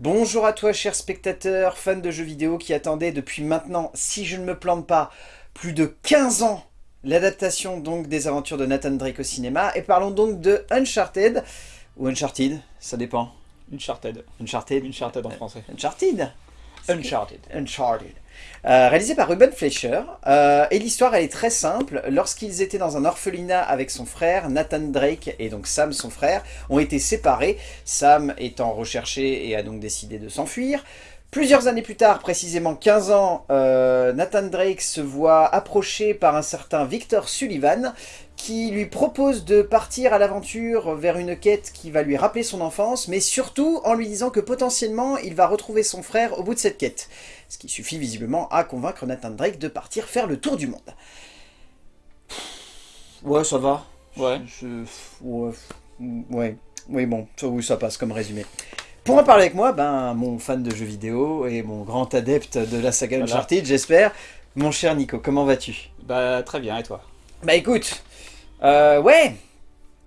Bonjour à toi cher spectateur, fan de jeux vidéo qui attendait depuis maintenant, si je ne me plante pas, plus de 15 ans l'adaptation donc des aventures de Nathan Drake au cinéma. Et parlons donc de Uncharted, ou Uncharted, ça dépend. Uncharted. Uncharted. Uncharted en français. Uncharted Uncharted. Uncharted. Euh, réalisé par Ruben Fleischer. Euh, et l'histoire, elle est très simple. Lorsqu'ils étaient dans un orphelinat avec son frère, Nathan Drake, et donc Sam, son frère, ont été séparés. Sam étant recherché et a donc décidé de s'enfuir. Plusieurs années plus tard, précisément 15 ans, euh, Nathan Drake se voit approché par un certain Victor Sullivan, qui lui propose de partir à l'aventure vers une quête qui va lui rappeler son enfance, mais surtout en lui disant que potentiellement il va retrouver son frère au bout de cette quête. Ce qui suffit visiblement à convaincre Nathan Drake de partir faire le tour du monde. Ouais, ça va. Ouais. Je... Ouais. ouais. Oui, bon, ça, oui, ça passe comme résumé. Pour en parler avec moi, ben, mon fan de jeux vidéo et mon grand adepte de la saga Voilà. Uncharted, j'espère. Mon cher Nico, comment vas-tu? Bah très bien, et toi? Bah écoute, euh, ouais,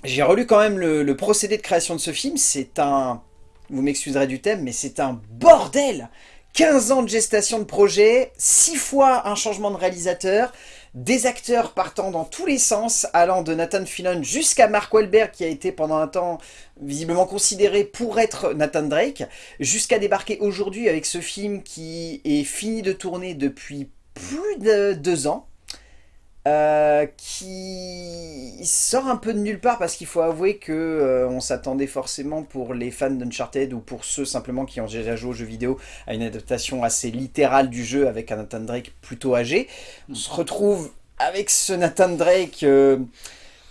j'ai relu quand même le, le procédé de création de ce film, c'est un, vous m'excuserez du thème, mais c'est un bordel 15 ans de gestation de projet, 6 fois un changement de réalisateur, des acteurs partant dans tous les sens, allant de Nathan Fillion jusqu'à Mark Wahlberg, qui a été pendant un temps visiblement considéré pour être Nathan Drake, jusqu'à débarquer aujourd'hui avec ce film qui est fini de tourner depuis plus de deux ans, euh, qui sort un peu de nulle part parce qu'il faut avouer que euh, on s'attendait forcément pour les fans d'Uncharted ou pour ceux simplement qui ont déjà joué aux jeux vidéo à une adaptation assez littérale du jeu avec un Nathan Drake plutôt âgé. On se retrouve avec ce Nathan Drake... euh,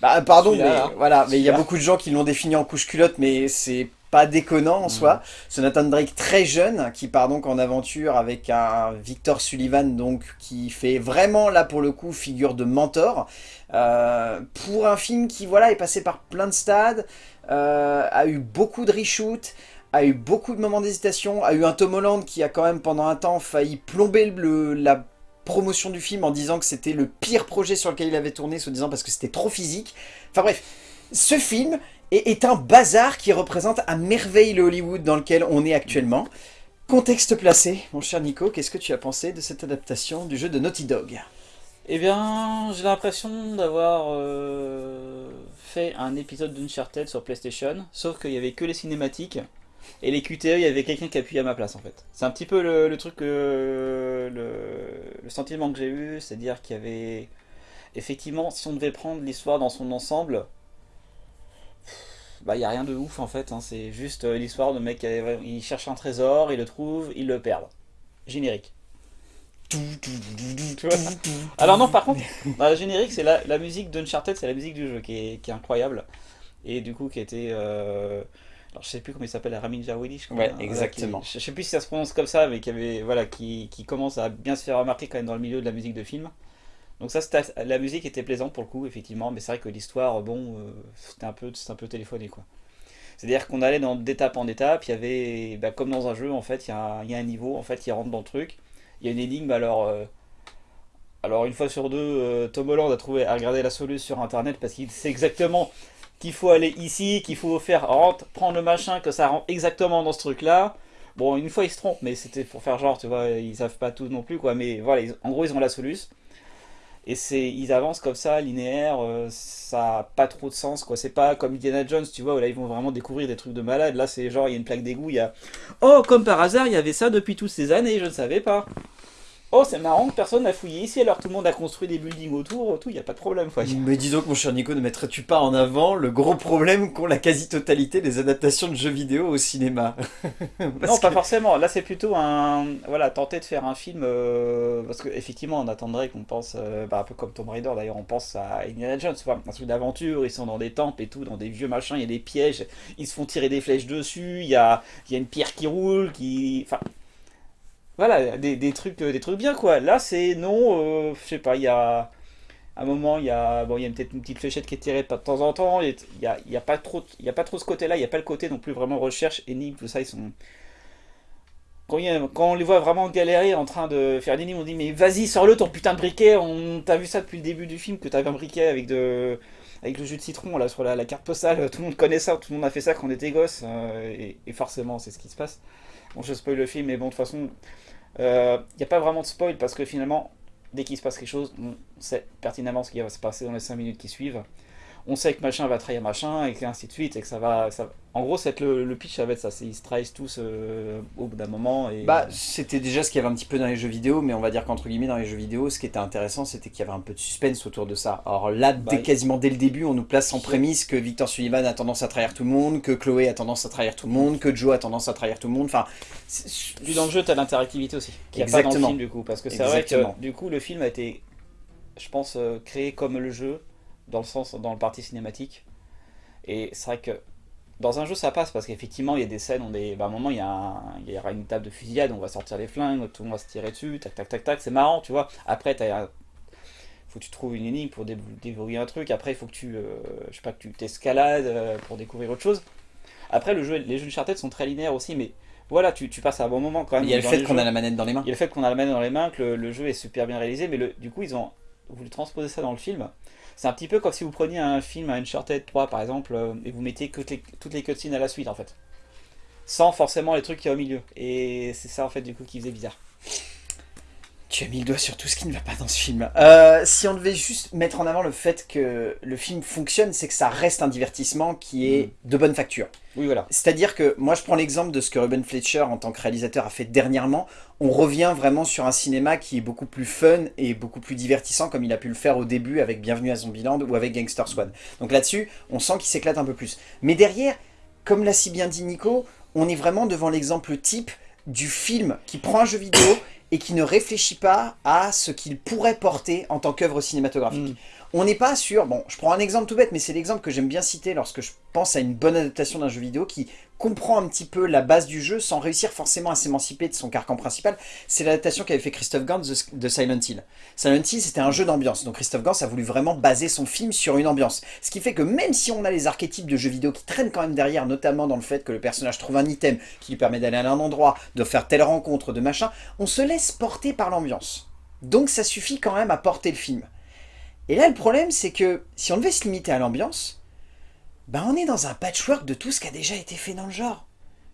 bah, pardon, mais là. voilà, mais il y a beaucoup de gens qui l'ont défini en couche culotte, mais c'est pas déconnant en soi. Ce Nathan Drake très jeune, qui part donc en aventure avec un Victor Sullivan, donc qui fait vraiment, là pour le coup, figure de mentor. Euh, pour un film qui, voilà, est passé par plein de stades, euh, a eu beaucoup de reshoots, a eu beaucoup de moments d'hésitation, a eu un Tom Holland qui a quand même pendant un temps failli plomber le, la promotion du film en disant que c'était le pire projet sur lequel il avait tourné, se disant parce que c'était trop physique. Enfin bref, ce film est, est un bazar qui représente à merveille le Hollywood dans lequel on est actuellement. Contexte placé, mon cher Nico, qu'est-ce que tu as pensé de cette adaptation du jeu de Naughty Dog? Eh bien, j'ai l'impression d'avoir euh, fait un épisode d'Uncharted sur PlayStation, sauf qu'il y avait que les cinématiques, et les QTE, il y avait quelqu'un qui appuyait à ma place en fait. C'est un petit peu le, truc, euh, le sentiment que j'ai eu, c'est-à-dire qu'il y avait... Effectivement, si on devait prendre l'histoire dans son ensemble, bah il n'y a rien de ouf en fait, hein, c'est juste euh, l'histoire de mec il cherche un trésor, il le trouve, il le perd. Générique. Tu vois Alors non, par contre, le générique, c'est la, la musique d'Uncharted, c'est la musique du jeu qui est, qui est incroyable. Et du coup, qui été... euh, Alors je sais plus comment il s'appelle, Ramin Djawadi, je crois. Ouais, hein, exactement. qui- je sais plus si ça se prononce comme ça, mais qui, avait, voilà, qui, qui commence à bien se faire remarquer quand même dans le milieu de la musique de film. Donc ça, la musique était plaisante pour le coup, effectivement, mais c'est vrai que l'histoire, bon, euh, c'était un peu, un peu téléphoné, quoi. C'est-à-dire qu'on allait d'étape en étape, il y avait, bah, comme dans un jeu, en fait, il y, a un- niveau, en fait, il rentre dans le truc, il y a une énigme, alors... euh, alors une fois sur deux, euh, Tom Holland a trouvé, a regardé la solution sur internet parce qu'il sait exactement qu'il faut aller ici, qu'il faut faire rentre, prendre le machin, que ça rentre exactement dans ce truc là. Bon, une fois ils se trompent, mais c'était pour faire genre, tu vois, ils savent pas tout non plus quoi, mais voilà, en gros ils ont la solution. Et ils avancent comme ça, linéaire, euh, ça a pas trop de sens quoi. C'est pas comme Indiana Jones, tu vois, où là ils vont vraiment découvrir des trucs de malade. Là c'est genre, il y a une plaque d'égout, il y a. Oh, comme par hasard, il y avait ça depuis toutes ces années, je ne savais pas. Oh, c'est marrant que personne n'a fouillé ici, alors tout le monde a construit des buildings autour, tout, il n'y a pas de problème quoi. Mais dis donc mon cher Nico, ne mettrais-tu pas en avant le gros problème qu'ont la quasi-totalité des adaptations de jeux vidéo au cinéma? Non, pas que- forcément. Là, c'est plutôt un. Voilà, tenter de faire un film. euh, parce qu'effectivement, on attendrait qu'on pense. euh, bah, un peu comme Tomb Raider d'ailleurs, on pense à Indiana Jones. un truc d'aventure. Ils sont dans des temples et tout, dans des vieux machins. Il y a des pièges. Ils se font tirer des flèches dessus. Il y a, il y a une pierre qui roule. qui Enfin. Voilà, des, des trucs, euh, des trucs bien quoi. Là, c'est non. euh, je sais pas, il y a. Un moment, il y a, bon, il y a peut-être une petite fléchette qui est tirée de temps en temps. Il y a, y a pas trop, y a pas trop ce côté-là. Il y a pas le côté non plus vraiment recherche, énigme, tout ça. Ils sont, quand, quand on les voit vraiment galérer en train de faire énigme, on dit mais vas-y sors-le ton putain de briquet, on t'a vu ça depuis le début du film que t'avais un briquet avec de avec le jus de citron là sur la, carte postale, tout le monde connaît ça, tout le monde a fait ça quand on était gosse, et, forcément c'est ce qui se passe. Bon, je spoil le film, mais bon, de toute façon, il n'y a pas vraiment de spoil parce que finalement, dès qu'il se passe quelque chose, on sait pertinemment ce qui va se passer dans les 5 minutes qui suivent on sait que machin va trahir machin, et ainsi de suite, et que ça va... Ça... En gros, c'est le, le, pitch, ça va être ça, ils se trahissent tous euh, au bout d'un moment. Et... Bah, c'était déjà ce qu'il y avait un petit peu dans les jeux vidéo, mais on va dire qu'entre guillemets, dans les jeux vidéo, ce qui était intéressant, c'était qu'il y avait un peu de suspense autour de ça. Alors là, bah, dès, quasiment dès le début, on nous place en prémisse que Victor Sullivan a tendance à trahir tout le monde, que Chloé a tendance à trahir tout le monde, que Joe a tendance à trahir tout le monde, enfin... Puis dans le jeu, t'as l'interactivité aussi, qui a pas dans le film, du coup, parce que c'est vrai que, du coup, le film a été, je pense, euh, créé comme le jeu, dans le sens, dans le parti cinématique. Et c'est vrai que dans un jeu ça passe parce qu'effectivement il y a des scènes où des, bah, à un moment il y, a il y aura une table de fusillade, on va sortir les flingues, tout le monde va se tirer dessus, tac tac tac tac, c'est marrant tu vois. Après il faut que tu trouves une énigme pour déverrouiller un truc, après il faut que tu, euh, je sais pas, que tu t'escalades euh, pour découvrir autre chose. Après le jeu, les jeux de Charted sont très linéaires aussi, mais voilà, tu, tu, passes un bon moment quand même. Il y a le fait qu'on a la manette dans les mains. Il y a le fait qu'on a la manette dans les mains, que le, le, jeu est super bien réalisé, mais le, du coup ils ont voulu transposer ça dans le film. C'est un petit peu comme si vous preniez un film, un Uncharted 3 par exemple, euh, et vous mettiez que toutes les cutscenes à la suite en fait. Sans forcément les trucs qui y a au milieu. Et c'est ça en fait du coup qui faisait bizarre. Tu as mis le doigt sur tout ce qui ne va pas dans ce film. Euh, si on devait juste mettre en avant le fait que le film fonctionne, c'est que ça reste un divertissement qui est mm. de bonne facture. Oui, voilà. C'est-à-dire que, moi je prends l'exemple de ce que Ruben Fletcher, en tant que réalisateur, a fait dernièrement. On revient vraiment sur un cinéma qui est beaucoup plus fun et beaucoup plus divertissant, comme il a pu le faire au début avec Bienvenue à Zombieland ou avec Gangster Squad. Donc là-dessus, on sent qu'il s'éclate un peu plus. Mais derrière, comme l'a si bien dit Nico, on est vraiment devant l'exemple type du film qui prend un jeu vidéo et qui ne réfléchit pas à ce qu'il pourrait porter en tant qu'œuvre cinématographique. Mm. On n'est pas sûr, bon, je prends un exemple tout bête, mais c'est l'exemple que j'aime bien citer lorsque je pense à une bonne adaptation d'un jeu vidéo qui comprend un petit peu la base du jeu sans réussir forcément à s'émanciper de son carcan principal. C'est l'adaptation qu'avait fait Christophe Gans de Silent Hill. Silent Hill, c'était un jeu d'ambiance, donc Christophe Gans a voulu vraiment baser son film sur une ambiance. Ce qui fait que même si on a les archétypes de jeux vidéo qui traînent quand même derrière, notamment dans le fait que le personnage trouve un item qui lui permet d'aller à un endroit, de faire telle rencontre, de machin, on se laisse porter par l'ambiance. Donc ça suffit quand même à porter le film. Et là, le problème, c'est que si on devait se limiter à l'ambiance, ben on est dans un patchwork de tout ce qui a déjà été fait dans le genre.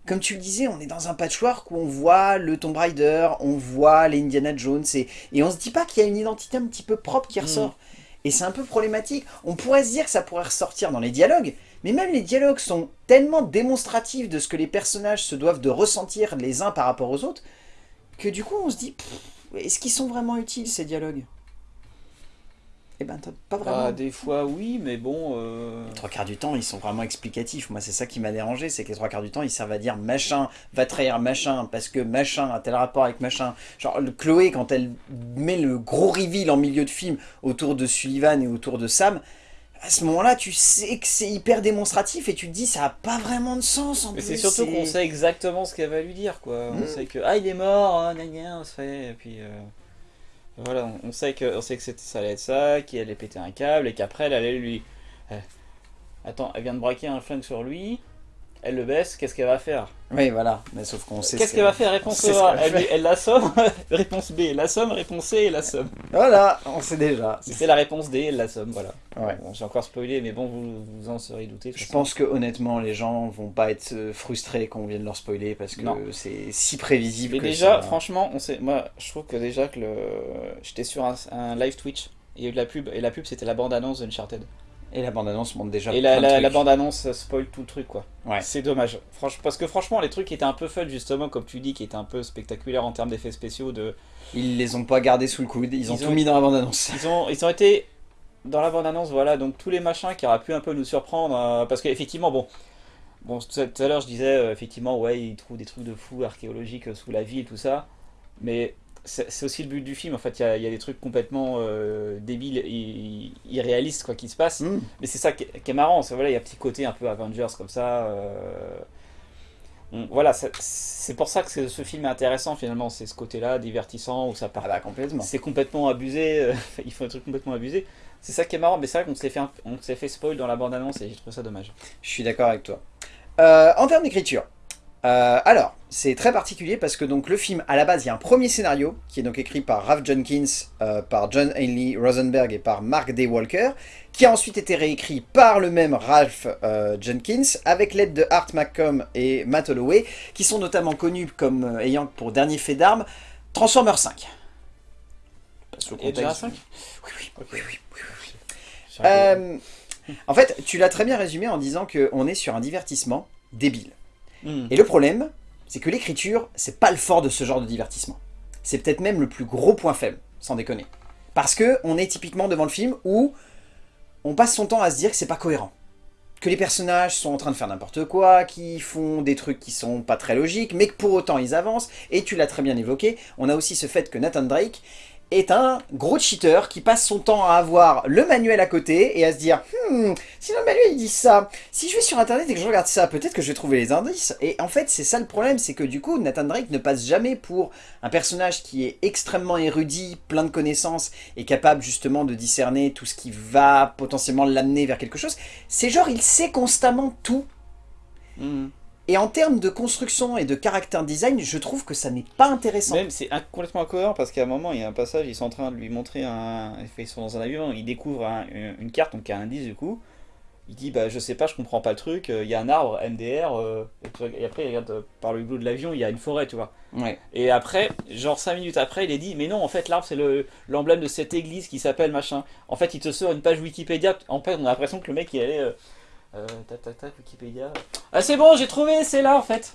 Comme tu le disais, on est dans un patchwork où on voit le Tomb Raider, on voit les Indiana Jones, et, et on se dit pas qu'il y a une identité un petit peu propre qui ressort. Mm. Et c'est un peu problématique. On pourrait se dire que ça pourrait ressortir dans les dialogues, mais même les dialogues sont tellement démonstratifs de ce que les personnages se doivent de ressentir les uns par rapport aux autres, que du coup on se dit, est-ce qu'ils sont vraiment utiles ces dialogues? Eh ben, pas vraiment. Ah, des fois, oui, mais bon... Euh... Les trois quarts du temps, ils sont vraiment explicatifs. Moi, c'est ça qui m'a dérangé, c'est que les trois quarts du temps, ils servent à dire machin va trahir machin, parce que machin a tel rapport avec machin. Genre, Chloé, quand elle met le gros reveal en milieu de film autour de Sullivan et autour de Sam, à ce moment-là, tu sais que c'est hyper démonstratif et tu te dis ça a pas vraiment de sens en Mais c'est surtout qu'on sait exactement ce qu'elle va lui dire, quoi. On hmm. sait que, ah, il est mort, hein, on se fait, et puis... Euh, voilà, on sait que, on sait que ça allait être ça, qu'elle allait péter un câble, et qu'après elle allait lui... Eh, attends, elle vient de braquer un flingue sur lui, elle le baisse, qu'est-ce qu'elle va faire Oui, voilà, mais sauf qu'on sait... Qu'est-ce qu'elle va faire? Réponse A, elle, elle l'assomme, réponse B, elle l'assomme, réponse C, elle l'assomme. Voilà, on sait déjà. C'est la réponse D, elle l'assomme, voilà. Ouais. J'ai encore spoilé, mais bon, vous, vous en serez douté. Je pense que honnêtement, les gens vont pas être euh, frustrés quand on vient de leur spoiler, parce que c'est si prévisible mais déjà, franchement, on sait, moi, je trouve que déjà que le... J'étais sur un, un live Twitch, il y a eu de la pub, et la pub c'était la bande-annonce d'Uncharted. Et la bande-annonce montre déjà Et la, la, bande-annonce spoil tout le truc, quoi. Ouais. C'est dommage. Franchement, parce que franchement, les trucs qui étaient un peu fun, justement, comme tu dis, qui étaient un peu spectaculaires en termes d'effets spéciaux, de... Ils les ont pas gardés sous le coude, ils, ont tout mis dans la bande-annonce. Ils ont, ils ont été dans la bande-annonce, voilà, donc tous les machins qui auraient pu un peu nous surprendre, euh, parce qu'effectivement, bon... Bon, tout à l'heure, je disais, euh, effectivement, ouais, ils trouvent des trucs de fous archéologiques sous la ville, tout ça, mais c'est aussi le but du film. En fait, il y, a des trucs complètement euh, débiles et irréalistes quoi, qui se passent. Mm. Mais c'est ça qui est, marrant. Voilà, il y a un petit côté un peu Avengers comme ça. Euh, voilà, c'est pour ça que ce film est intéressant finalement. C'est ce côté-là, divertissant, où ça part. Ah bah, complètement. C'est complètement abusé. Euh, ils font des trucs complètement abusés. C'est ça qui est marrant. Mais c'est vrai qu'on s'est fait, on fait spoil dans la bande-annonce et j'ai trouvé ça dommage. Je suis d'accord avec toi. en termes d'écriture, alors c'est très particulier parce que donc le film, à la base, il y a un premier scénario qui est donc écrit par Ralph Jenkins, euh, par John Ainley Rosenberg et par Mark Day Walker, qui a ensuite été réécrit par le même Ralph euh, Jenkins, avec l'aide de Art McComb et Matt Holloway, qui sont notamment connus comme euh, ayant pour dernier fait d'armes Transformers 5. Et déjà 5 Oui, oui, oui, oui, oui, oui. Euh, en fait, tu l'as très bien résumé en disant qu'on est sur un divertissement débile. Hmm. Et le problème, c'est que l'écriture, c'est pas le fort de ce genre de divertissement. C'est peut-être même le plus gros point faible, sans déconner. Parce que on est typiquement devant le film où on passe son temps à se dire que c'est pas cohérent. Que les personnages sont en train de faire n'importe quoi, qu'ils font des trucs qui sont pas très logiques, mais que pour autant ils avancent. Et tu l'as très bien évoqué, on a aussi ce fait que Nathan Drake est un gros cheater qui passe son temps à avoir le manuel à côté et à se dire « Hmm, si le manuel il dit ça, si je vais sur internet et que je regarde ça, peut-être que je vais trouver les indices. » Et en fait, c'est ça le problème, c'est que du coup, Nathan Drake ne passe jamais pour un personnage qui est extrêmement érudit, plein de connaissances et capable justement de discerner tout ce qui va potentiellement l'amener vers quelque chose. C'est genre, il sait constamment tout. Hmm. Et en termes de construction et de caractère design, je trouve que ça n'est pas intéressant. Même c'est complètement incohérent parce qu'à un moment il y a un passage, ils sont en train de lui montrer un. Ils sont dans un avion, il découvre un- une carte, donc il y a un indice du coup. Il dit bah je sais pas, je comprends pas le truc, euh, il y a un arbre MDR, euh, et, puis- et après il regarde euh, par le hublot de l'avion, il y a une forêt, tu vois. Ouais. Et après, genre 5 minutes après, il est dit mais non en fait l'arbre c'est le- l'emblème de cette église qui s'appelle machin. En fait il te sort une page Wikipédia, en fait on a l'impression que le mec il allait. Euh, euh, tac tac tac, Wikipédia. Ah c'est bon, j'ai trouvé, c'est là en fait.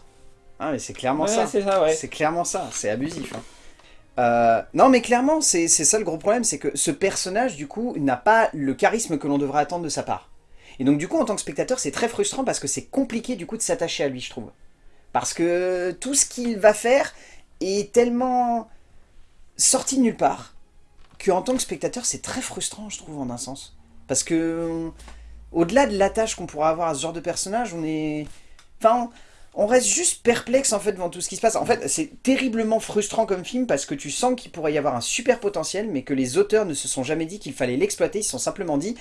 Ah mais c'est clairement Ouais, ça. c'est ça, ouais. C'est clairement ça, c'est abusif. hein. Euh, non mais clairement, c'est c'est ça le gros problème, c'est que ce personnage du coup n'a pas le charisme que l'on devrait attendre de sa part. Et donc du coup en tant que spectateur c'est très frustrant parce que c'est compliqué du coup de s'attacher à lui je trouve. Parce que tout ce qu'il va faire est tellement sorti de nulle part qu'en tant que spectateur c'est très frustrant je trouve en un sens. Parce que au-delà de l'attache qu'on pourra avoir à ce genre de personnage, on est... Enfin, on reste juste perplexe en fait devant tout ce qui se passe. En fait, c'est terriblement frustrant comme film parce que tu sens qu'il pourrait y avoir un super potentiel, mais que les auteurs ne se sont jamais dit qu'il fallait l'exploiter. Ils se sont simplement dit,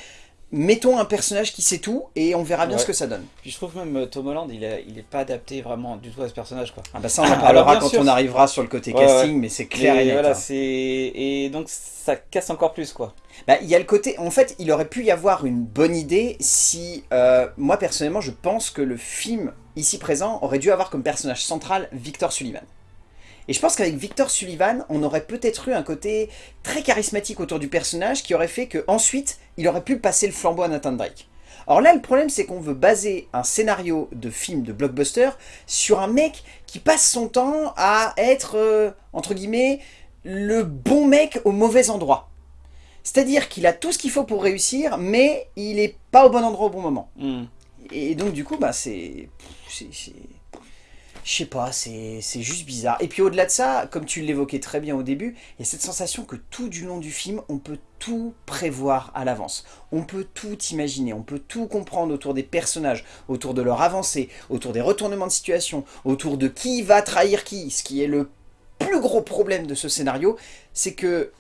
mettons un personnage qui sait tout et on verra bien Ouais. ce que ça donne. Puis je trouve même euh, Tom Holland, il est, il est pas adapté vraiment du tout à ce personnage quoi. Ah bah ça on en parlera quand sûr, on arrivera sur le côté Ouais, casting, mais c'est clair Mais et net. voilà, hein. et donc ça casse encore plus quoi. Bah, il y a le côté... En fait, il aurait pu y avoir une bonne idée si... euh, moi, personnellement, je pense que le film, ici présent, aurait dû avoir comme personnage central Victor Sullivan. Et je pense qu'avec Victor Sullivan, on aurait peut-être eu un côté très charismatique autour du personnage qui aurait fait que ensuite il aurait pu passer le flambeau à Nathan Drake. Or là, le problème, c'est qu'on veut baser un scénario de film de blockbuster sur un mec qui passe son temps à être, euh, entre guillemets, le bon mec au mauvais endroit. C'est-à-dire qu'il a tout ce qu'il faut pour réussir, mais il est pas au bon endroit au bon moment. Hmm. Et donc du coup, bah c'est... Je sais pas, c'est juste bizarre. Et puis au-delà de ça, comme tu l'évoquais très bien au début, il y a cette sensation que tout du long du film, on peut tout prévoir à l'avance. On peut tout imaginer, on peut tout comprendre autour des personnages, autour de leur avancée, autour des retournements de situation, autour de qui va trahir qui. Ce qui est le plus gros problème de ce scénario, c'est que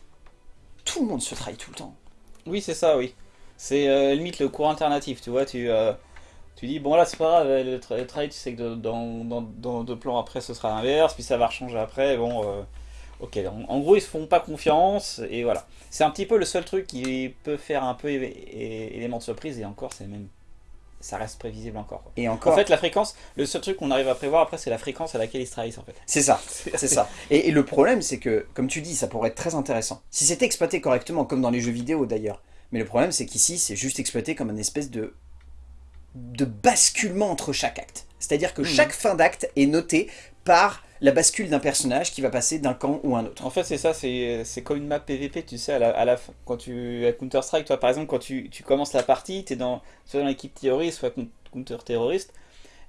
tout le monde se trahit tout le temps. Oui, c'est ça, oui. C'est euh, limite le cours alternatif, tu vois, tu, euh, tu dis, bon là c'est pas grave, euh, le, tra- le travail, tu sais que de- dans, dans, dans deux plans après ce sera l'inverse, puis ça va rechanger après, bon, euh, ok, en, en gros ils se font pas confiance, et voilà. C'est un petit peu le seul truc qui peut faire un peu élément de surprise, et encore c'est même, ça reste prévisible encore. quoi. Et encore, En fait la fréquence, le seul truc qu'on arrive à prévoir après c'est la fréquence à laquelle ils se trahissent en fait. c'est ça. C'est ça. Et, et le problème, c'est que, comme tu dis, ça pourrait être très intéressant. Si c'était exploité correctement, comme dans les jeux vidéo d'ailleurs. Mais le problème, c'est qu'ici, c'est juste exploité comme une espèce de, de basculement entre chaque acte. C'est-à-dire que Mhm. chaque fin d'acte est notée par la bascule d'un personnage qui va passer d'un camp ou un autre. En fait, c'est ça, c'est c'est comme une map PVP, tu sais, à la, à la fin, quand tu, à Counter-Strike, toi, par exemple, quand tu, tu commences la partie, tu es dans, soit dans l'équipe terroriste, soit counter-terroriste,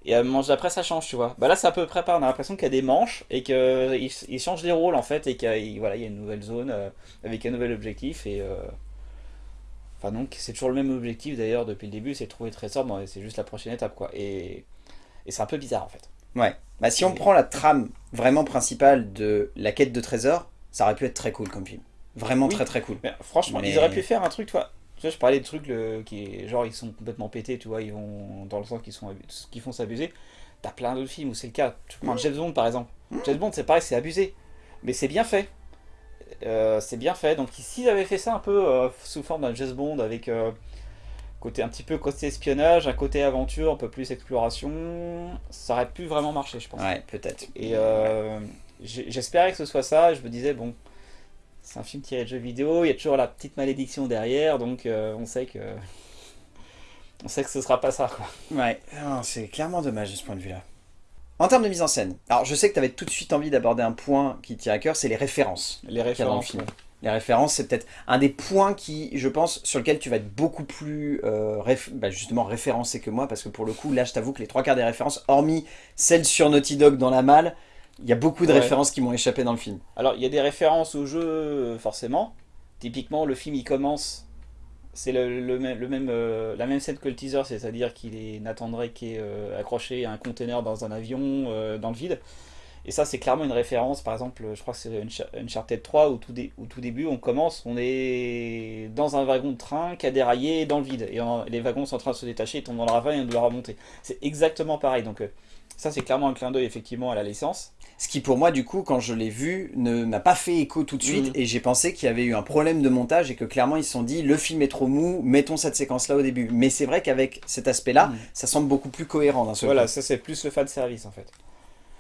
et à manche d'après, ça change, tu vois. Bah là, c'est à peu près pareil, on a l'impression qu'il y a des manches, et qu'ils ils changent les rôles, en fait, et qu'il voilà, il y a une nouvelle zone, euh, avec un nouvel objectif, et... euh, Enfin, donc, c'est toujours le même objectif, d'ailleurs, depuis le début, c'est de trouver le trésor, bon, c'est juste la prochaine étape, quoi. Et, et c'est un peu bizarre, en fait. Ouais. Bah, si on prend la trame vraiment principale de la quête de trésor, ça aurait pu être très cool comme film. Vraiment Oui. très très cool. Mais franchement, Mais- ils auraient pu faire un truc, tu vois. Tu vois, je parlais de trucs le, qui, genre, ils sont complètement pétés, tu vois, ils vont dans le sens qu'ils font s'abuser. t'as plein d'autres films où c'est le cas. Tu prends James Bond par exemple. James Bond, c'est pareil, c'est abusé. Mais c'est bien fait. Euh, c'est bien fait. Donc s'ils avaient fait ça un peu euh, sous forme d'un James Bond avec euh, côté un petit peu côté espionnage, un côté aventure, un peu plus exploration, ça aurait pu vraiment marcher, je pense. Ouais, peut-être. Et j'espérais que ce soit ça. Je me disais bon, c'est un film tiré de jeux vidéo. Il y a toujours la petite malédiction derrière, donc on sait que on sait que ce sera pas ça. Quoi. Ouais, c'est clairement dommage de ce point de vue-là. En termes de mise en scène, alors je sais que tu avais tout de suite envie d'aborder un point qui tient à cœur, c'est les références. Les références. ouais. Les références, c'est peut-être un des points qui, je pense, sur lequel tu vas être beaucoup plus euh, réf- bah, justement référencé que moi, parce que pour le coup, là, je t'avoue que les trois quarts des références, hormis celles sur Naughty Dog dans la malle, il y a beaucoup de Ouais. références qui m'ont échappé dans le film. Alors, il y a des références au jeu, euh, forcément. Typiquement, le film, il commence. C'est le, le même, euh, la même scène que le teaser, c'est-à-dire qu'il est Nathan Drake euh, accroché à un conteneur dans un avion euh, dans le vide. Et ça, c'est clairement une référence. Par exemple, je crois que c'est Uncha- Uncharted 3, au tout, dé- tout début, on commence, on est dans un wagon de train qui a déraillé dans le vide. Et les wagons sont en train de se détacher, ils tombent dans le ravin et on doit remonter. C'est exactement pareil. Donc, ça, c'est clairement un clin d'œil, effectivement, à la licence. Ce qui pour moi, du coup, quand je l'ai vu, ne m'a pas fait écho tout de suite, Mhm. et j'ai pensé qu'il y avait eu un problème de montage, et que clairement, ils se sont dit, le film est trop mou, mettons cette séquence-là au début. Mais c'est vrai qu'avec cet aspect-là, Mhm. ça semble beaucoup plus cohérent d'un seul Voilà, coup. ça c'est plus le fan service en fait.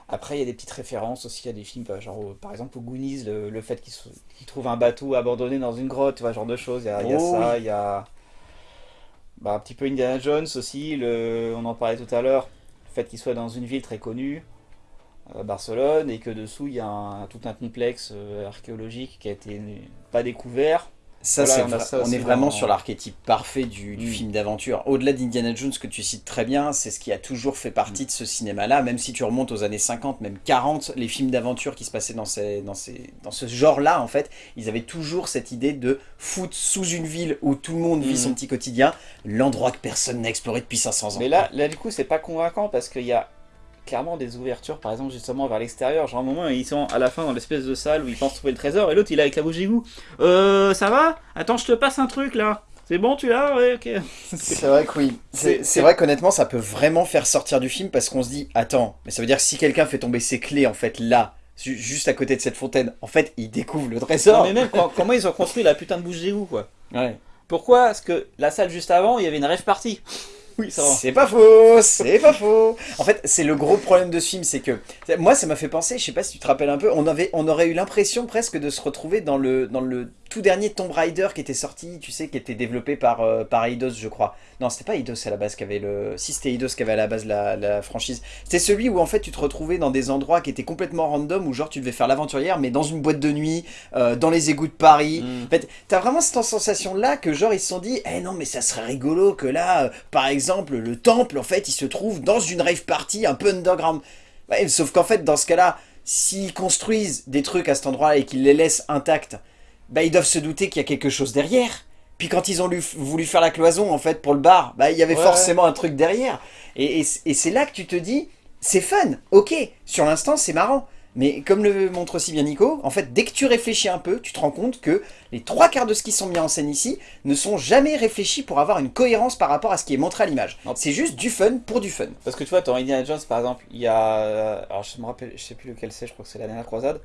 Après, il y a des petites références aussi à des films, bah, genre par exemple au Goonies, le, le fait qu'ils trouvent un bateau abandonné dans une grotte, tu vois, genre de choses. Il y a, il y a Oh ça, il y a bah, un petit peu Indiana Jones aussi, le, on en parlait tout à l'heure, le fait qu'il soit dans une ville très connue, euh, Barcelone, et que dessous il y a tout un complexe euh, archéologique qui a été pas découvert. Ça, Voilà, on ça est vraiment dans- sur l'archétype parfait du, du Mm. film d'aventure. Au-delà d'Indiana Jones, que tu cites très bien, c'est ce qui a toujours fait partie de ce cinéma-là. Même si tu remontes aux années 50, même 40, les films d'aventure qui se passaient dans, ces, dans, ces, dans ce genre-là, en fait, ils avaient toujours cette idée de foutre sous une ville où tout le monde vit Mm. son petit quotidien, l'endroit que personne n'a exploré depuis 500 ans. Mais là, là du coup, c'est pas convaincant parce qu'il y a clairement des ouvertures, par exemple, justement vers l'extérieur. Genre, à un moment, ils sont à la fin dans l'espèce de salle où ils pensent trouver le trésor et l'autre il est avec la bouche d'égout. Euh, ça va? Attends, je te passe un truc là. C'est bon, tu l'as? Ouais, ok. C'est vrai que oui. C'est- vrai qu'honnêtement, ça peut vraiment faire sortir du film parce qu'on se dit, attends, mais ça veut dire que si quelqu'un fait tomber ses clés, en fait, là, ju- juste à côté de cette fontaine, en fait, il découvre le Non, trésor. mais même quand- comment ils ont construit la putain de bouche d'égout, quoi? Ouais. Pourquoi? Parce que la salle juste avant, il y avait une rêve partie. C'est pas faux, c'est pas faux. En fait, c'est le gros problème de ce film, c'est que moi, ça m'a fait penser, je sais pas si tu te rappelles un peu, on on aurait eu l'impression presque de se retrouver dans le, dans le tout dernier Tomb Raider qui était sorti, tu sais, qui était développé par, euh, par Eidos, je crois. Non, c'était pas Eidos à la base qui avait le, si c'était Eidos qui avait à la base la, la franchise. C'était celui où en fait tu te retrouvais dans des endroits qui étaient complètement random, où genre tu devais faire l'aventurière, mais dans une boîte de nuit, euh, dans les égouts de Paris. Mm. En fait, t'as vraiment cette sensation-là que genre ils se sont dit, eh non mais ça serait rigolo que là, euh, par exemple, le temple, en fait, il se trouve dans une rave party un peu underground. Ouais, sauf qu'en fait, dans ce cas-là, s'ils construisent des trucs à cet endroit-là et qu'ils les laissent intacts, bah ils doivent se douter qu'il y a quelque chose derrière. Puis quand ils ont lu- voulu faire la cloison, en fait, pour le bar, bah il y avait Ouais. forcément un truc derrière. Et, et c- et c'est là que tu te dis, c'est fun, ok, sur l'instant c'est marrant. Mais comme le montre aussi bien Nico, en fait, dès que tu réfléchis un peu, tu te rends compte que les trois quarts de ce qui sont mis en scène ici ne sont jamais réfléchis pour avoir une cohérence par rapport à ce qui est montré à l'image. C'est juste du fun pour du fun. Parce que tu vois, dans Indiana Jones par exemple, il y a. euh, Alors je me rappelle, je sais plus lequel c'est, je crois que c'est la dernière croisade.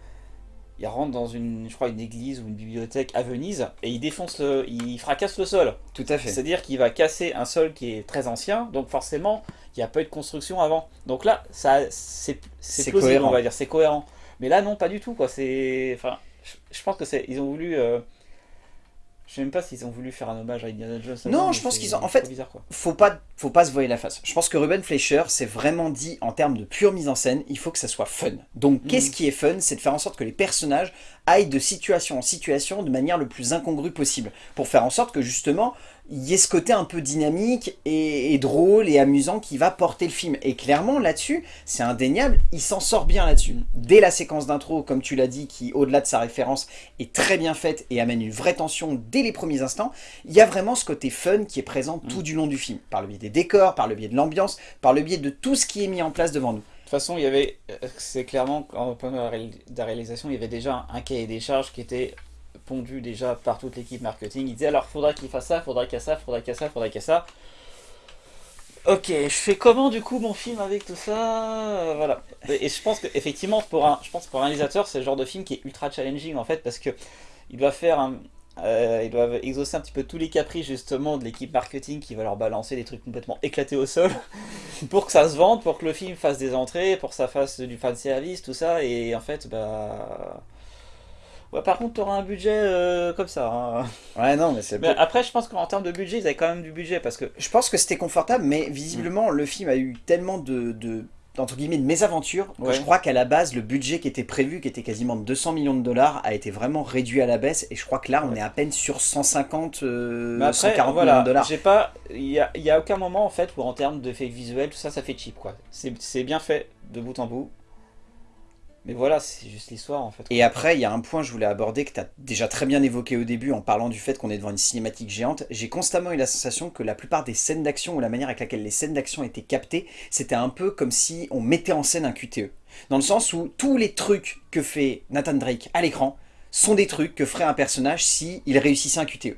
Il rentre dans une, je crois, une église ou une bibliothèque à Venise et il défonce le. Il fracasse le sol. Tout à fait. C'est-à-dire qu'il va casser un sol qui est très ancien, donc forcément, il n'y a pas eu de construction avant. Donc là, ça, c'est plausible, on va dire, c'est cohérent. Mais là, non, pas du tout, quoi. C'est, enfin, je, je pense que c'est, ils ont voulu. euh, Je sais même pas s'ils ont voulu faire un hommage à Indiana Jones. Non, je pense qu'ils ont- en fait, bizarre, quoi. faut pas, faut pas se voiler la face. Je pense que Ruben Fleischer s'est vraiment dit en termes de pure mise en scène, il faut que ça soit fun. Donc, Mhm. qu'est-ce qui est fun C'est de faire en sorte que les personnages aillent de situation en situation de manière le plus incongrue possible, pour faire en sorte que justement il y ait ce côté un peu dynamique et, et drôle et amusant qui va porter le film. Et clairement là-dessus, c'est indéniable, il s'en sort bien là-dessus. Dès la séquence d'intro, comme tu l'as dit, qui au-delà de sa référence est très bien faite et amène une vraie tension dès les premiers instants, il y a vraiment ce côté fun qui est présent tout du long du film, par le biais des décors, par le biais de l'ambiance, par le biais de tout ce qui est mis en place devant nous. De toute façon, il y avait, euh, c'est clairement, en point de la réalisation, il y avait déjà un cahier des charges qui était pondu déjà par toute l'équipe marketing. Il disait alors, faudra qu'il fasse ça, faudra qu'il y ait ça, faudra qu'il y ait ça, faudra qu'il y ait ça. Ok, je fais comment du coup mon film avec tout ça? Voilà. Et, je pense que effectivement pour un, je pense pour un réalisateur, c'est le genre de film qui est ultra challenging en fait parce que il doit faire un, euh, ils doivent exaucer un petit peu tous les caprices justement de l'équipe marketing qui va leur balancer des trucs complètement éclatés au sol pour que ça se vende, pour que le film fasse des entrées, pour que ça fasse du fan service, tout ça. Et en fait, bah. Ouais, par contre, t'auras un budget euh, comme ça. hein. Ouais, non, mais c'est Mais après, je pense qu'en termes de budget, ils avaient quand même du budget parce que. Je pense que c'était confortable, mais visiblement, le film a eu tellement de, de entre guillemets, que Ouais. je crois qu'à la base, le budget qui était prévu, qui était quasiment de 200 millions de dollars, a été vraiment réduit à la baisse, et je crois que là, on est à peine sur 150, euh, Mais après, 140 millions voilà, de dollars. j'ai pas, il y a, y a aucun moment en fait où en termes d'effets visuels, tout ça, ça fait cheap quoi. C'est bien fait de bout en bout. Mais voilà, c'est juste l'histoire en fait. Et après, il y a un point que je voulais aborder que tu as déjà très bien évoqué au début en parlant du fait qu'on est devant une cinématique géante. J'ai constamment eu la sensation que la plupart des scènes d'action ou la manière avec laquelle les scènes d'action étaient captées, c'était un peu comme si on mettait en scène un QTE. Dans le sens où tous les trucs que fait Nathan Drake à l'écran sont des trucs que ferait un personnage si il réussissait un QTE.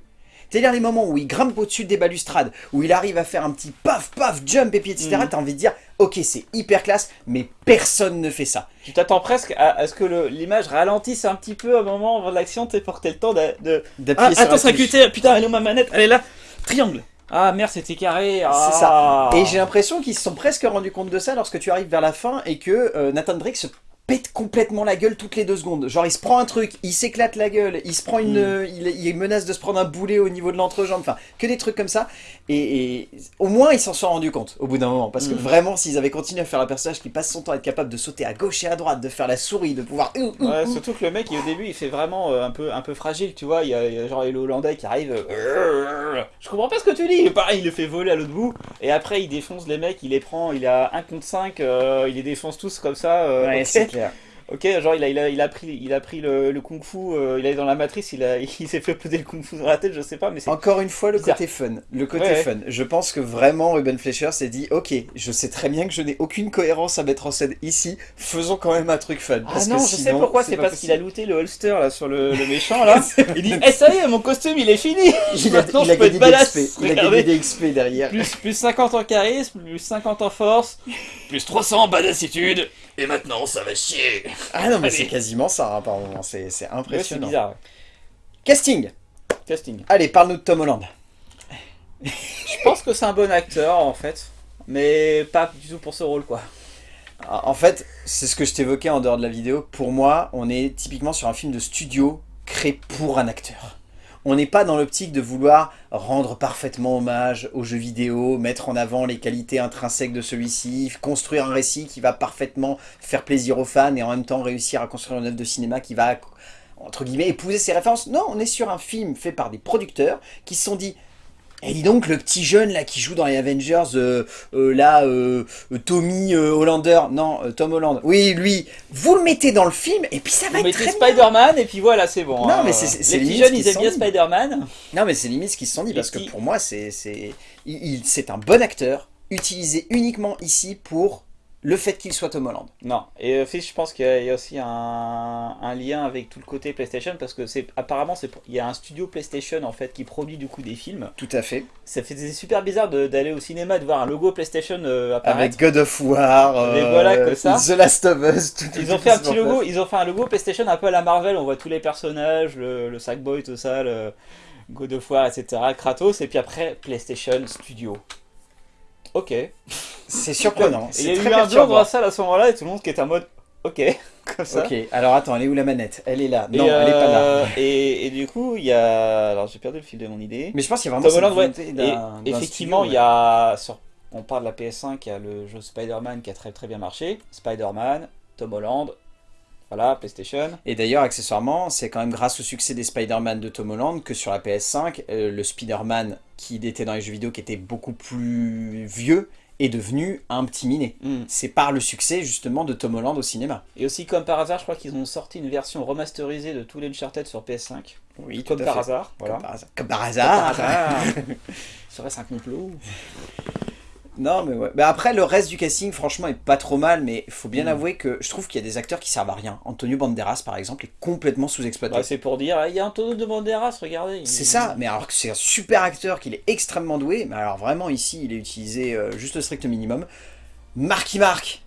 C'est-à-dire les moments où il grimpe au-dessus des balustrades, où il arrive à faire un petit paf paf jump et puis etc. Mhm. T'as envie de dire, ok c'est hyper classe, mais personne ne fait ça. Tu t'attends presque à, à ce que l'image ralentisse un petit peu à un moment avant l'action, t'es pour le temps de. Ah, attends, la c'est un touche. QT, putain, elle est où ma manette? Elle est là Triangle Ah merde, c'était carré ah. C'est ça. Et j'ai l'impression qu'ils se sont presque rendus compte de ça lorsque tu arrives vers la fin et que euh, Nathan Drake se pète complètement la gueule toutes les deux secondes. Genre il se prend un truc, il s'éclate la gueule, il se prend une, Mm. euh, il, il menace de se prendre un boulet au niveau de l'entrejambe, enfin que des trucs comme ça. Et, et au moins ils s'en sont rendus compte au bout d'un moment parce que Mm. vraiment s'ils avaient continué à faire un personnage qui passe son temps à être capable de sauter à gauche et à droite, de faire la souris, de pouvoir Ouais, surtout que le mec, il- au début, il fait vraiment euh, un, peu, un peu fragile, tu vois. Il y a, il y a genre le Hollandais qui arrive. euh, je comprends pas ce que tu dis. Et pareil, il le fait voler à l'autre bout. Et après, il défonce les mecs, il les prend, il a 1 contre 5, euh, il les défonce tous comme ça. Ouais, ok. Clair. Ok, genre il a, il a, il a pris, il a pris le, le kung fu, euh, il est dans la matrice, il, a, il s'est fait uploader le kung fu dans la tête, je sais pas, mais c'est. Encore une fois, le bizarre. côté fun. Le côté Ouais, ouais. fun. Je pense que vraiment Ruben Fleischer s'est dit Ok, je sais très bien que je n'ai aucune cohérence à mettre en scène ici, faisons quand même un truc fun. Ah non, que je sais pourquoi, c'est parce qu'il a looté le holster là sur le, le méchant là. il dit Eh ça y est, mon costume il est fini Il a, Maintenant, il a je peux être badass. gagné des XP derrière. plus, plus 50 en charisme, plus 50 en force, plus 300 en badassitude, et maintenant ça va chier Ah non, mais c'est quasiment ça hein, par moment. C'est Ouais, impressionnant. bizarre. Casting Casting. Allez, parle-nous de Tom Holland. Je pense que c'est un bon acteur en fait, mais pas du tout pour ce rôle quoi. En fait, c'est ce que je t'évoquais en dehors de la vidéo. Pour moi, on est typiquement sur un film de studio créé pour un acteur. On n'est pas dans l'optique de vouloir rendre parfaitement hommage au jeu vidéo, mettre en avant les qualités intrinsèques de celui-ci, construire un récit qui va parfaitement faire plaisir aux fans et en même temps réussir à construire une œuvre de cinéma qui va, entre guillemets, épouser ses références. Non, on est sur un film fait par des producteurs qui se sont dit et dis donc, le petit jeune là qui joue dans les Avengers, euh, euh, là, euh, Tommy Hollander, non, Tom Holland, oui, lui, vous le mettez dans le film et puis ça va Vous être mettez. Spider-Man et puis voilà, c'est bon. Non, hein. mais c'est- Les petits jeunes ils aiment bien. Spider-Man. Non, mais c'est limite ce qu'ils se sont dit parce que pour moi, c'est un bon acteur utilisé uniquement ici pour le fait qu'il soit Tom Holland. Non, et euh, Fish, je pense qu'il y, a- il y a aussi un, un lien avec tout le côté PlayStation parce que c'est apparemment il y a un studio PlayStation en fait qui produit du coup des films. Tout à fait. Ça fait super bizarre d'aller au cinéma et de voir un logo PlayStation euh, apparaître. Avec God of War, euh, voilà, comme ça. The Last of Us, tout, tout- Ils ont tout fait un petit logo, place. ils ont fait un logo PlayStation un peu à la Marvel, on voit tous les personnages, le, le Sackboy, tout ça, le God of War, etc. Kratos, et puis après PlayStation Studio. Ok. C'est surprenant. Il y a eu un la salle à ce moment-là et tout le monde qui était en mode ok, comme ça. Ok, alors attends, elle est où la manette? Elle est là. Non, Et, elle est pas là. euh, Et, et du coup, il y a. Alors j'ai perdu le fil de mon idée. Mais je pense qu'il y a vraiment Tom cette Holland, ouais. Et effectivement, il y a. Sur... On parle de la PS5, il y a le jeu Spider-Man qui a très très bien marché. Spider-Man, Tom Holland, voilà, PlayStation. Et d'ailleurs, accessoirement, c'est quand même grâce au succès des Spider-Man de Tom Holland que sur la PS5, euh, le Spider-Man qui était dans les jeux vidéo, qui était beaucoup plus vieux, est devenu un petit minet. Hmm. C'est par le succès justement de Tom Holland au cinéma. Et aussi, comme par hasard, je crois qu'ils ont sorti une version remasterisée de tous les Uncharted sur PS5. Oui, Comme par hasard. Comme Voilà. par hasard. Comme par Comme hasard. par hasard. Serait-ce un complot Non, mais ouais. Mais après, le reste du casting, franchement, est pas trop mal, mais il faut bien Mm. avouer que je trouve qu'il y a des acteurs qui servent à rien. Antonio Banderas, par exemple, est complètement sous-exploité. Bah, c'est pour dire, il y a Antonio de Banderas, regardez. c'est ça, mais alors que c'est un super acteur, qu'il est extrêmement doué, mais alors vraiment ici, il est utilisé euh, juste le strict minimum. Marky Mark,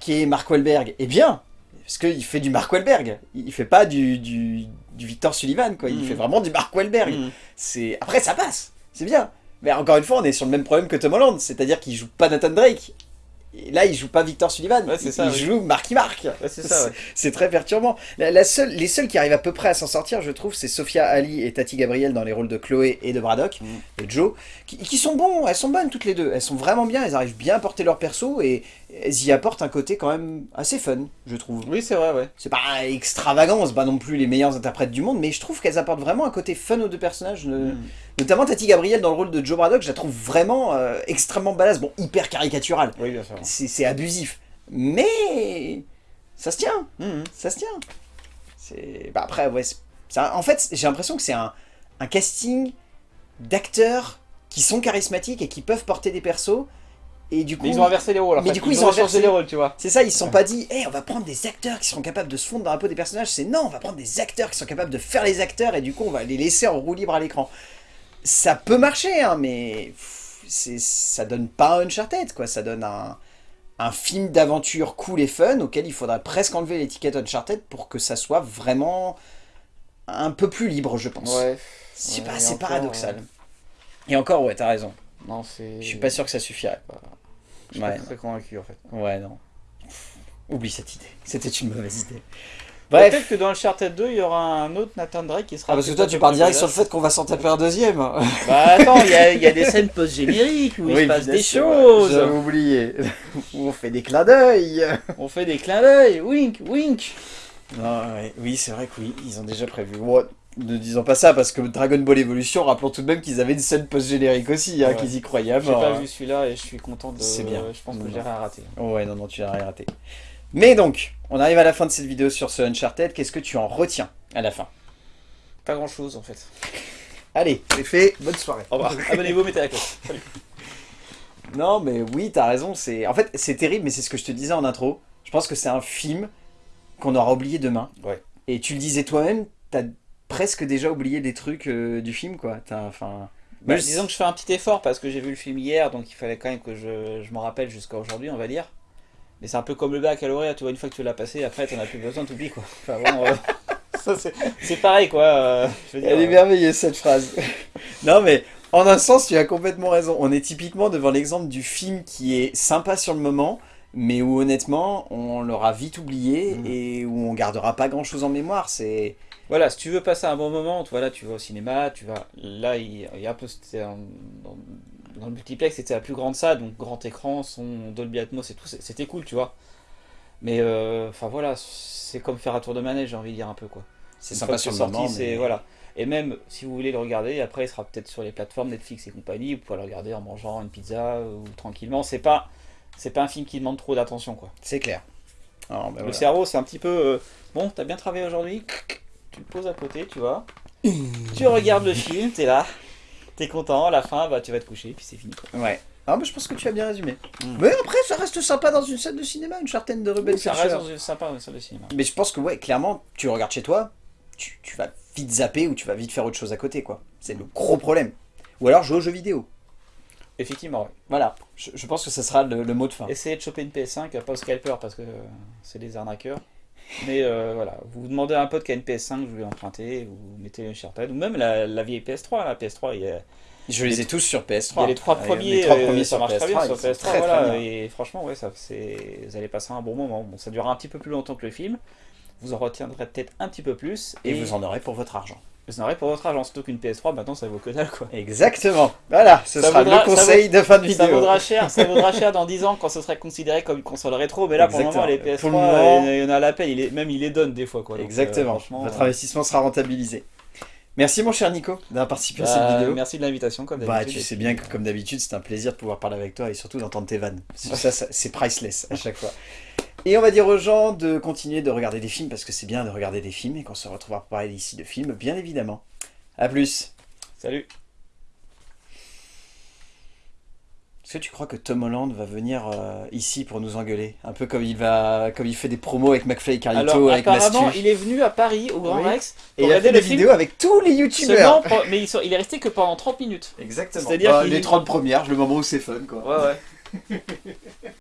qui est Mark Wahlberg, est bien, parce qu'il fait du Mark Wahlberg, il fait pas du, du, du Victor Sullivan, quoi. il Mhm. fait vraiment du Mark Wahlberg. Mm. C'est Après, ça passe, c'est bien. Mais encore une fois, on est sur le même problème que Tom Holland, c'est-à-dire qu'il joue pas Nathan Drake. Et là, il joue pas Victor Sullivan, Ouais, il, ça, il oui. joue Marky Mark. Ouais, c'est ouais. Très perturbant. La, la seule, les seuls qui arrivent à peu près à s'en sortir, je trouve, c'est Sophia Ali et Tati Gabriel dans les rôles de Chloé et de Braddock, Mm. de Joe, qui, qui sont bons, elles sont bonnes toutes les deux. Elles sont vraiment bien, elles arrivent bien à porter leur perso et elles y apportent un côté quand même assez fun, je trouve. Oui, c'est vrai, ouais. C'est pas extravagant, c'est pas non plus les meilleures interprètes du monde, mais je trouve qu'elles apportent vraiment un côté fun aux deux personnages. ne- Mm. Notamment Tati Gabriel dans le rôle de Joe Braddock, je la trouve vraiment euh, extrêmement badass, bon, hyper caricatural. Oui, bien sûr. C'est abusif. Mais ça se tient, Mm. ça se tient. Bah après ouais, ça- en fait, j'ai l'impression que c'est un, un casting d'acteurs qui sont charismatiques et qui peuvent porter des persos et du coup Mais ils ont inversé les rôles. en Mais fait. du coup, ils ont inversé- les rôles, tu vois. c'est ça, ils se sont pas dit, Eh, on va prendre des acteurs qui seront capables de se fondre dans la peau des personnages. C'est non, on va prendre des acteurs qui sont capables de faire les acteurs et du coup, on va les laisser en roue libre à l'écran. Ça peut marcher, hein, mais ça donne pas un Uncharted, quoi. Ça donne un, un film d'aventure cool et fun auquel il faudrait presque enlever l'étiquette Uncharted pour que ça soit vraiment un peu plus libre, je pense. Ouais. C'est, Ouais, paradoxal. ouais. Et encore, ouais, t'as raison. Non. Je suis pas sûr que ça suffirait. Je suis pas très convaincu en fait. Ouais, non. Oublie cette idée. C'était une mauvaise idée. Bref. Peut-être que dans le Uncharted 2, il y aura un autre Nathan Drake qui sera. Ah, parce que toi, tu pars direct sur le fait qu'on va s'en taper un deuxième. Bah attends, il y a, il y a des scènes post-génériques où il se passe des choses. J'avais oublié. On fait des clins d'œil. On fait des clins d'œil. Wink, wink. Non, ouais, oui, c'est vrai que oui, ils ont déjà prévu. Bon, ne disons pas ça, parce que Dragon Ball Evolution, rappelons tout de même qu'ils avaient une scène post-générique aussi, hein, Ouais. qu'ils y croyaient à J'ai pas vu celui-là et je suis content de. C'est bien. Je pense Non, que j'ai rien raté. Ouais, non, non, tu n'as rien raté. Mais donc, on arrive à la fin de cette vidéo sur ce Uncharted. Qu'est-ce que tu en retiens à la fin? Pas grand chose en fait. Allez, c'est fait. Bonne soirée. Au revoir. Abonnez-vous, mettez la cloche. Salut. Non, mais oui, t'as raison. C'est en fait, c'est terrible, mais c'est ce que je te disais en intro. Je pense que c'est un film qu'on aura oublié demain. Ouais. Et tu le disais toi-même, t'as presque déjà oublié des trucs euh, du film, quoi. Enfin. Bah, je- disons que je fais un petit effort parce que j'ai vu le film hier, donc il fallait quand même que je, je m'en rappelle jusqu'à aujourd'hui, on va dire. Mais c'est un peu comme le bac à l'horaire, tu vois, une fois que tu l'as passé, après t'en as plus besoin, t'oublies quoi. Enfin bon, euh, c'est- pareil quoi. euh, je veux dire, Elle est merveilleuse cette phrase. non, mais en un sens, tu as complètement raison. On est typiquement devant l'exemple du film qui est sympa sur le moment, mais où honnêtement, on l'aura vite oublié Mm. et où on gardera pas grand-chose en mémoire. C'est Voilà, si tu veux passer un bon moment, tu vois, là tu vas au cinéma, tu vas. Là, il, il y a un peu. Un- dans, dans le multiplex, c'était la plus grande salle, donc grand écran, son Dolby Atmos et tout, c'était cool, tu vois. Mais euh, enfin voilà, c'est comme faire un tour de manège, j'ai envie de dire un peu quoi. c'est sympa sur le c'est sorti, moment. c'est mais- voilà. Et même si vous voulez le regarder, après il sera peut-être sur les plateformes Netflix et compagnie, vous pouvez le regarder en mangeant une pizza ou tranquillement. C'est pas, c'est pas un film qui demande trop d'attention quoi. C'est clair. Alors, ben Le voilà. cerveau, c'est un petit peu euh, bon, t'as bien travaillé aujourd'hui, tu le poses à côté, tu vois. tu regardes le film, t'es là, t'es content, à la fin, bah tu vas te coucher, puis c'est fini quoi. Ouais. Ah, mais je pense que tu as bien résumé. Mm. Mais après, ça reste sympa dans une salle de cinéma, une certaine de Ruben ça reste dans une- sympa dans une salle de cinéma. Mais je pense que, ouais, clairement, tu regardes chez toi, tu, tu vas vite zapper ou tu vas vite faire autre chose à côté, quoi. C'est le gros problème. Ou alors jouer aux jeux vidéo. Effectivement, ouais. Voilà. Je, je pense que ce sera le, le mot de fin. Essayez de choper une PS5, pas au scalper parce que c'est des arnaqueurs. Mais euh, voilà, vous demandez à un pote qui a une PS5, vous lui empruntez, vous mettez Uncharted, ou même la, la vieille PS3, la PS3, il y a, Je les ai tous sur PS3. il y a les trois premiers, les trois euh, premiers ça marche très bien PS3, sur ils sont PS3, très, très voilà, et franchement, ouais, ça, vous allez passer un bon moment. Bon, ça durera un petit peu plus longtemps que le film, vous en retiendrez peut-être un petit peu plus, Et vous en aurez pour votre argent. En aurez pour votre argent, surtout qu'une PS3, maintenant ça vaut que dalle quoi. Exactement. Voilà, ce Ça sera vaudra- le conseil de fin de vidéo. Ça vaudra cher, ça vaudra cher dans 10 ans quand ce serait considéré comme une console rétro, mais là pour le moment les Exactement. PS3, Pour le moment- euh, il y en a à l'appel, il est, même il les donne des fois quoi. Donc, euh, Exactement. franchement, votre euh, investissement sera rentabilisé. Merci mon cher Nico d'avoir participé à bah, cette vidéo. Merci de l'invitation comme Bah, d'habitude. tu sais bien que euh, comme d'habitude, c'est un plaisir de pouvoir parler avec toi et surtout d'entendre tes vannes. Ça, ça, c'est priceless à chaque fois. Et on va dire aux gens de continuer de regarder des films parce que c'est bien de regarder des films et qu'on se retrouvera pour parler ici de films, bien évidemment. A plus. Salut. Est-ce que tu crois que Tom Holland va venir euh, ici pour nous engueuler? Un peu comme il va, comme il fait des promos avec McFly et Carlito, Alors avec apparemment, Mastu. il est venu à Paris au Grand Oui. Rex Et pour il a regarder fait des film vidéos avec tous les youtubeurs. mais il, sont- il est resté que pendant 30 minutes. Exactement. C'est-à-dire Bah, les 30 premières, le moment où c'est fun quoi. Ouais ouais.